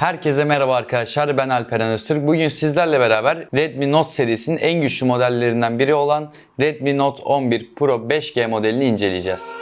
Herkese merhaba arkadaşlar ben Alperen Öztürk. Bugün sizlerle beraber Redmi Note serisinin en güçlü modellerinden biri olan Redmi Note 11 Pro 5G modelini inceleyeceğiz.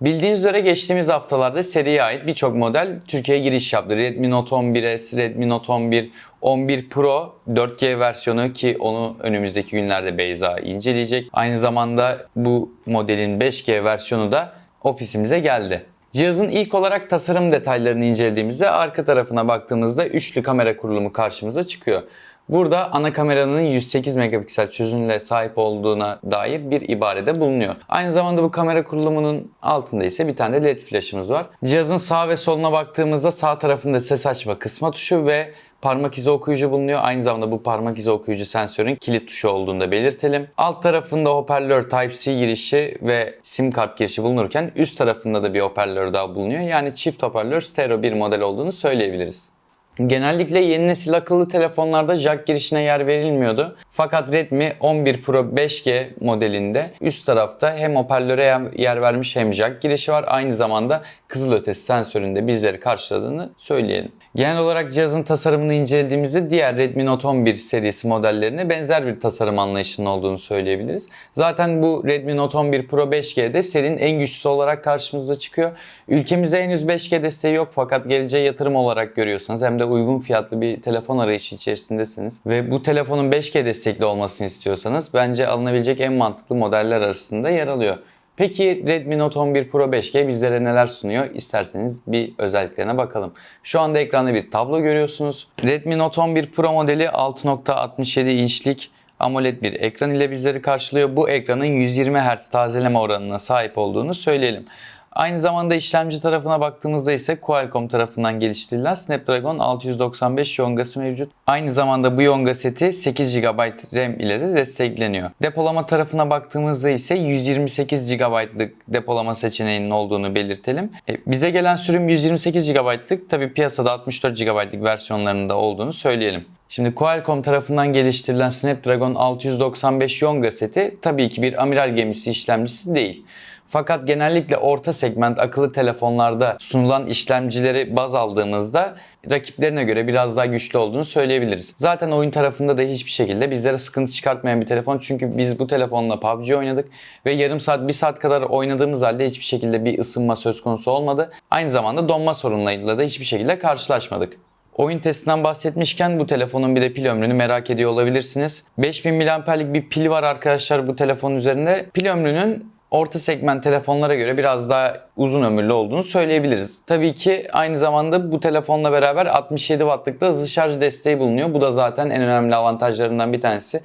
Bildiğiniz üzere geçtiğimiz haftalarda seriye ait birçok model Türkiye'ye giriş yaptı. Redmi Note 11S, Redmi Note 11, 11 Pro 4G versiyonu ki onu önümüzdeki günlerde Beyza inceleyecek. Aynı zamanda bu modelin 5G versiyonu da ofisimize geldi. Cihazın ilk olarak tasarım detaylarını incelediğimizde arka tarafına baktığımızda üçlü kamera kurulumu karşımıza çıkıyor. Burada ana kameranın 108 megapiksel çözünürlüğe sahip olduğuna dair bir ibarede bulunuyor. Aynı zamanda bu kamera kurulumunun altında ise bir tane de led flaşımız var. Cihazın sağ ve soluna baktığımızda sağ tarafında ses açma kısma tuşu ve parmak izi okuyucu bulunuyor. Aynı zamanda bu parmak izi okuyucu sensörün kilit tuşu olduğunu da belirtelim. Alt tarafında hoparlör Type-C girişi ve sim kart girişi bulunurken üst tarafında da bir hoparlör daha bulunuyor. Yani çift hoparlör stereo bir model olduğunu söyleyebiliriz. Genellikle yeni nesil akıllı telefonlarda jack girişine yer verilmiyordu. Fakat Redmi 11 Pro 5G modelinde üst tarafta hem hoparlöre yer vermiş hem jack girişi var. Aynı zamanda kızılötesi sensöründe bizleri karşıladığını söyleyelim. Genel olarak cihazın tasarımını incelediğimizde diğer Redmi Note 11 serisi modellerine benzer bir tasarım anlayışının olduğunu söyleyebiliriz. Zaten bu Redmi Note 11 Pro 5G'de serinin en güçlüsü olarak karşımıza çıkıyor. Ülkemizde henüz 5G desteği yok fakat geleceğe yatırım olarak görüyorsanız hem de uygun fiyatlı bir telefon arayışı içerisindesiniz ve bu telefonun 5G destekli olmasını istiyorsanız bence alınabilecek en mantıklı modeller arasında yer alıyor. Peki Redmi Note 11 Pro 5G bizlere neler sunuyor? İsterseniz bir özelliklerine bakalım. Şu anda ekranda bir tablo görüyorsunuz. Redmi Note 11 Pro modeli 6.67 inçlik AMOLED bir ekran ile bizleri karşılıyor. Bu ekranın 120 Hz tazeleme oranına sahip olduğunu söyleyelim. Aynı zamanda işlemci tarafına baktığımızda ise Qualcomm tarafından geliştirilen Snapdragon 695 yongası mevcut. Aynı zamanda bu yonga seti 8 GB RAM ile de destekleniyor. Depolama tarafına baktığımızda ise 128 GB'lık depolama seçeneğinin olduğunu belirtelim. E, bize gelen sürüm 128 GB'lık tabi piyasada 64 GB'lık versiyonlarında olduğunu söyleyelim. Şimdi Qualcomm tarafından geliştirilen Snapdragon 695 Yonga seti tabii ki bir amiral gemisi işlemcisi değil. Fakat genellikle orta segment akıllı telefonlarda sunulan işlemcileri baz aldığımızda rakiplerine göre biraz daha güçlü olduğunu söyleyebiliriz. Zaten oyun tarafında da hiçbir şekilde bizlere sıkıntı çıkartmayan bir telefon. Çünkü biz bu telefonla PUBG oynadık ve yarım saat, bir saat kadar oynadığımız halde hiçbir şekilde bir ısınma söz konusu olmadı. Aynı zamanda donma sorunlarıyla da hiçbir şekilde karşılaşmadık. Oyun testinden bahsetmişken bu telefonun bir de pil ömrünü merak ediyor olabilirsiniz. 5000 mAh'lik bir pil var arkadaşlar bu telefonun üzerinde. Pil ömrünün orta segment telefonlara göre biraz daha uzun ömürlü olduğunu söyleyebiliriz. Tabii ki aynı zamanda bu telefonla beraber 67 wattlık da hızlı şarj desteği bulunuyor. Bu da zaten en önemli avantajlarından bir tanesi.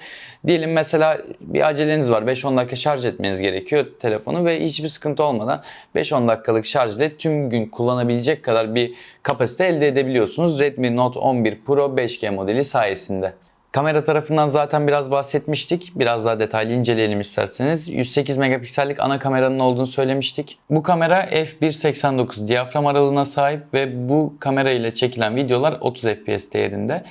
Diyelim mesela bir aceleniz var. 5-10 dakika şarj etmeniz gerekiyor telefonu ve hiçbir sıkıntı olmadan 5-10 dakikalık şarj ile tüm gün kullanabilecek kadar bir kapasite elde edebiliyorsunuz Redmi Note 11 Pro 5G modeli sayesinde. Kamera tarafından zaten biraz bahsetmiştik. Biraz daha detaylı inceleyelim isterseniz. 108 megapiksellik ana kameranın olduğunu söylemiştik. Bu kamera f1.89 diyafram aralığına sahip ve bu kamera ile çekilen videolar 30 fps değerinde.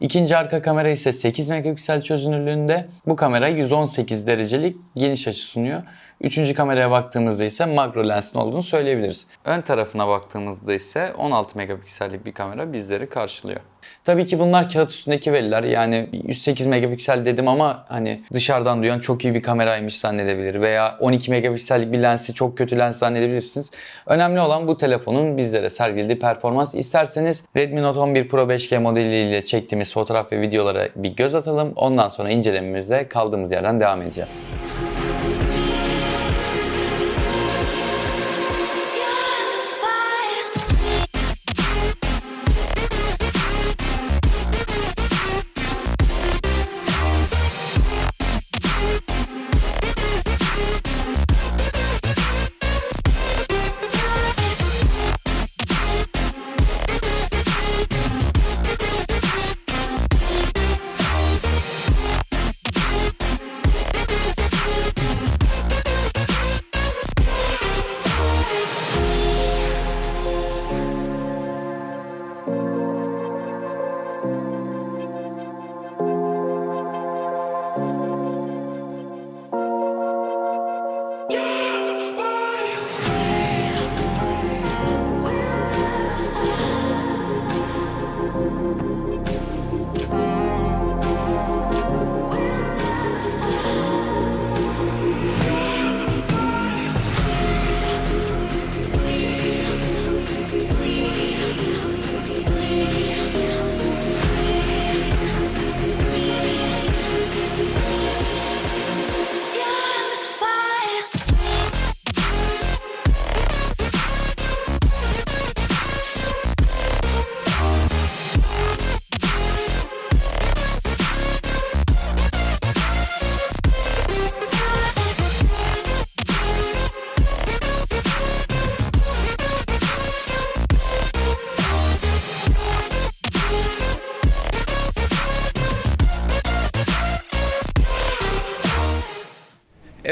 İkinci arka kamera ise 8 megapiksel çözünürlüğünde. Bu kamera 118 derecelik geniş açı sunuyor. Üçüncü kameraya baktığımızda ise makro lensin olduğunu söyleyebiliriz. Ön tarafına baktığımızda ise 16 megapiksellik bir kamera bizleri karşılıyor. Tabii ki bunlar kağıt üstündeki veriler. Yani 108 megapiksel dedim ama hani dışarıdan duyan çok iyi bir kameraymış zannedebilir veya 12 megapiksellik bir lensi çok kötü lens zannedebilirsiniz. Önemli olan bu telefonun bizlere sergilediği performans. İsterseniz Redmi Note 11 Pro 5G modeliyle çektiğimiz fotoğraf ve videolara bir göz atalım. Ondan sonra incelememize kaldığımız yerden devam edeceğiz.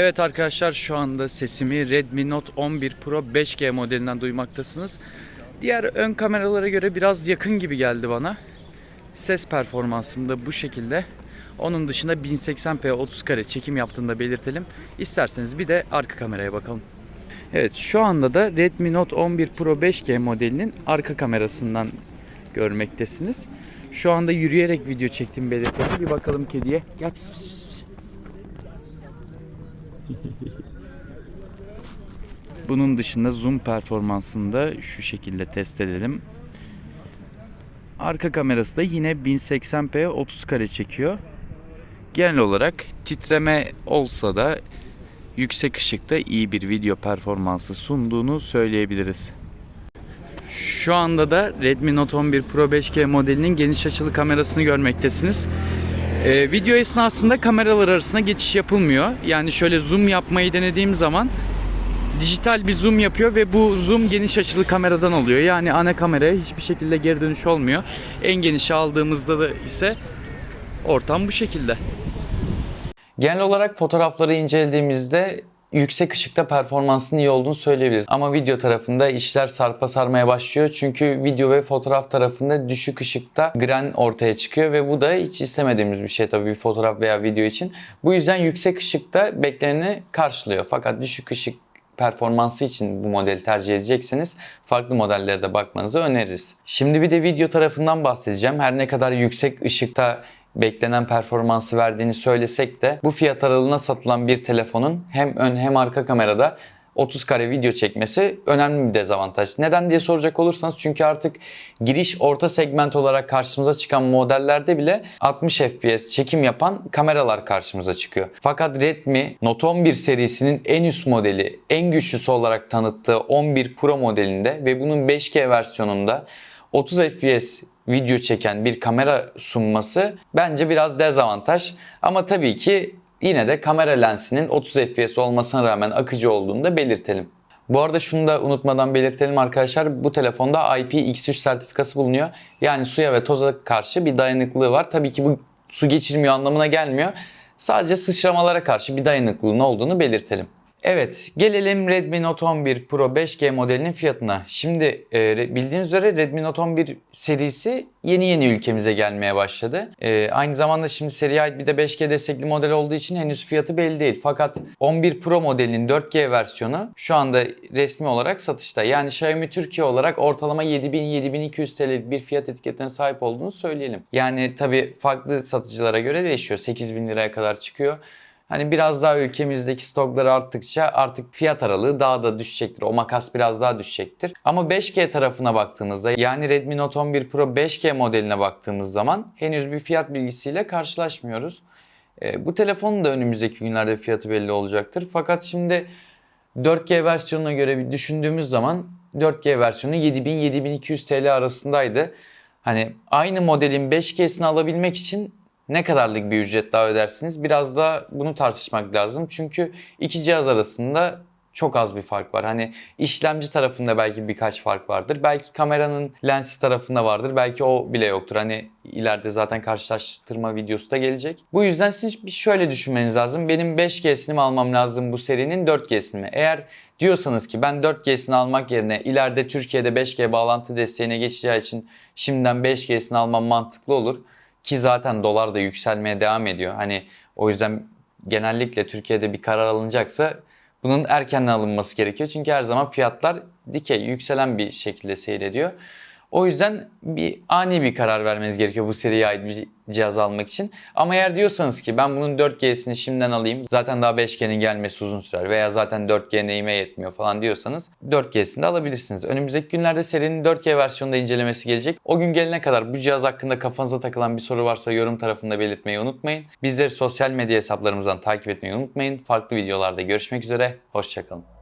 Evet arkadaşlar şu anda sesimi Redmi Note 11 Pro 5G modelinden duymaktasınız. Diğer ön kameralara göre biraz yakın gibi geldi bana. Ses performansım da bu şekilde. Onun dışında 1080p 30 kare çekim yaptığını da belirtelim. İsterseniz bir de arka kameraya bakalım. Evet şu anda da Redmi Note 11 Pro 5G modelinin arka kamerasından görmektesiniz. Şu anda yürüyerek video çektiğimi belirtelim. Bir bakalım kediye. Gel pis pis pis. Bunun dışında zoom performansını da şu şekilde test edelim. Arka kamerası da yine 1080p 30 kare çekiyor. Genel olarak titreme olsa da yüksek ışıkta iyi bir video performansı sunduğunu söyleyebiliriz. Şu anda da Redmi Note 11 Pro 5G modelinin geniş açılı kamerasını görmektesiniz. Ee, video esnasında kameralar arasında geçiş yapılmıyor. Yani şöyle zoom yapmayı denediğim zaman dijital bir zoom yapıyor ve bu zoom geniş açılı kameradan oluyor. Yani ana kameraya hiçbir şekilde geri dönüş olmuyor. En genişi aldığımızda da ise ortam bu şekilde. Genel olarak fotoğrafları incelediğimizde yüksek ışıkta performansının iyi olduğunu söyleyebiliriz. Ama video tarafında işler sarpa sarmaya başlıyor. Çünkü video ve fotoğraf tarafında düşük ışıkta gren ortaya çıkıyor ve bu da hiç istemediğimiz bir şey tabii bir fotoğraf veya video için. Bu yüzden yüksek ışıkta bekleneni karşılıyor. Fakat düşük ışık performansı için bu modeli tercih edecekseniz farklı modellere de bakmanızı öneririz. Şimdi bir de video tarafından bahsedeceğim. Her ne kadar yüksek ışıkta beklenen performansı verdiğini söylesek de bu fiyat aralığına satılan bir telefonun hem ön hem arka kamerada 30 kare video çekmesi önemli bir dezavantaj. Neden diye soracak olursanız çünkü artık giriş orta segment olarak karşımıza çıkan modellerde bile 60 FPS çekim yapan kameralar karşımıza çıkıyor. Fakat Redmi Note 11 serisinin en üst modeli, en güçlüsü olarak tanıttığı 11 Pro modelinde ve bunun 5G versiyonunda 30 FPS video çeken bir kamera sunması bence biraz dezavantaj. Ama tabii ki yine de kamera lensinin 30 FPS olmasına rağmen akıcı olduğunu da belirtelim. Bu arada şunu da unutmadan belirtelim arkadaşlar. Bu telefonda IPX3 sertifikası bulunuyor. Yani suya ve toza karşı bir dayanıklılığı var. Tabii ki bu su geçirmiyor anlamına gelmiyor. Sadece sıçramalara karşı bir dayanıklılığın olduğunu belirtelim. Evet, gelelim Redmi Note 11 Pro 5G modelinin fiyatına. Şimdi e, bildiğiniz üzere Redmi Note 11 serisi yeni yeni ülkemize gelmeye başladı. E, aynı zamanda şimdi seriye ait bir de 5G destekli model olduğu için henüz fiyatı belli değil. Fakat 11 Pro modelinin 4G versiyonu şu anda resmi olarak satışta. Yani Xiaomi Türkiye olarak ortalama 7000-7200 TL'lik bir fiyat etiketine sahip olduğunu söyleyelim. Yani tabii farklı satıcılara göre değişiyor. 8000 liraya kadar çıkıyor. Hani biraz daha ülkemizdeki stokları arttıkça artık fiyat aralığı daha da düşecektir. O makas biraz daha düşecektir. Ama 5G tarafına baktığımızda yani Redmi Note 11 Pro 5G modeline baktığımız zaman henüz bir fiyat bilgisiyle karşılaşmıyoruz. E, bu telefonun da önümüzdeki günlerde fiyatı belli olacaktır. Fakat şimdi 4G versiyonuna göre bir düşündüğümüz zaman 4G versiyonu 7000-7200 TL arasındaydı. Hani aynı modelin 5G'sini alabilmek için ne kadarlık bir ücret daha ödersiniz? Biraz da bunu tartışmak lazım. Çünkü iki cihaz arasında çok az bir fark var. Hani işlemci tarafında belki birkaç fark vardır. Belki kameranın lensi tarafında vardır. Belki o bile yoktur. Hani ileride zaten karşılaştırma videosu da gelecek. Bu yüzden siz bir şöyle düşünmeniz lazım. Benim 5G'sini mi almam lazım bu serinin 4G'sini mi? Eğer diyorsanız ki ben 4G'sini almak yerine ileride Türkiye'de 5G bağlantı desteğine geçeceği için şimdiden 5G'sini almam mantıklı olur. Ki zaten dolar da yükselmeye devam ediyor. Hani o yüzden genellikle Türkiye'de bir karar alınacaksa bunun erkenden alınması gerekiyor. Çünkü her zaman fiyatlar dikey, yükselen bir şekilde seyrediyor. O yüzden bir ani bir karar vermeniz gerekiyor bu seriye ait bir cihaz almak için. Ama eğer diyorsanız ki ben bunun 4G'sini şimdiden alayım zaten daha 5G'nin gelmesi uzun sürer veya zaten 4G neyime yetmiyor falan diyorsanız 4G'sini de alabilirsiniz. Önümüzdeki günlerde serinin 4G versiyonunda incelemesi gelecek. O gün gelene kadar bu cihaz hakkında kafanıza takılan bir soru varsa yorum tarafında belirtmeyi unutmayın. Bizleri sosyal medya hesaplarımızdan takip etmeyi unutmayın. Farklı videolarda görüşmek üzere. Hoşçakalın.